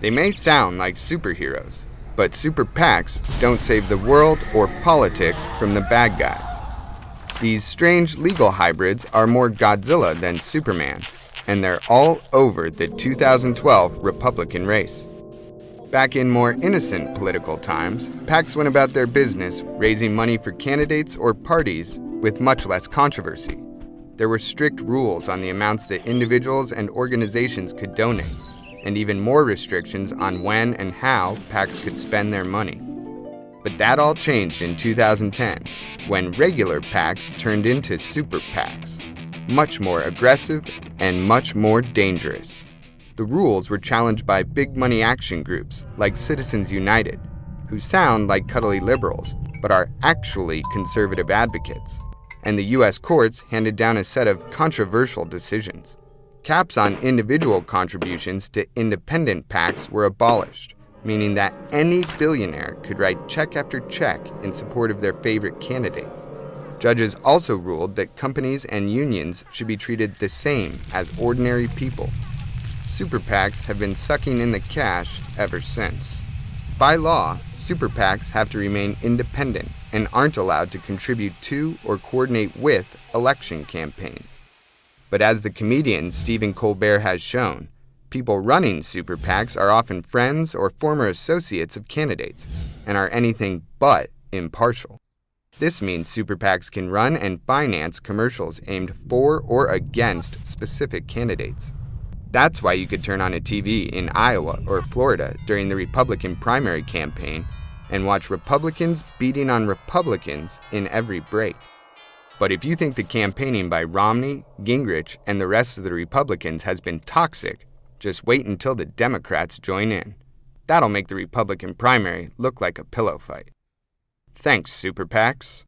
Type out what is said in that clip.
They may sound like superheroes, but super PACs don't save the world or politics from the bad guys. These strange legal hybrids are more Godzilla than Superman, and they're all over the 2012 Republican race. Back in more innocent political times, PACs went about their business raising money for candidates or parties with much less controversy. There were strict rules on the amounts that individuals and organizations could donate, and even more restrictions on when and how PACs could spend their money. But that all changed in 2010 when regular PACs turned into super PACs, much more aggressive and much more dangerous. The rules were challenged by big money action groups like Citizens United, who sound like cuddly liberals but are actually conservative advocates. And the US courts handed down a set of controversial decisions. Caps on individual contributions to independent PACs were abolished, meaning that any billionaire could write check after check in support of their favorite candidate. Judges also ruled that companies and unions should be treated the same as ordinary people. Super PACs have been sucking in the cash ever since. By law, super PACs have to remain independent and aren't allowed to contribute to or coordinate with election campaigns. But as the comedian Stephen Colbert has shown, people running super PACs are often friends or former associates of candidates and are anything but impartial. This means super PACs can run and finance commercials aimed for or against specific candidates. That's why you could turn on a TV in Iowa or Florida during the Republican primary campaign and watch Republicans beating on Republicans in every break. But if you think the campaigning by Romney, Gingrich, and the rest of the Republicans has been toxic, just wait until the Democrats join in. That'll make the Republican primary look like a pillow fight. Thanks, Super PACs.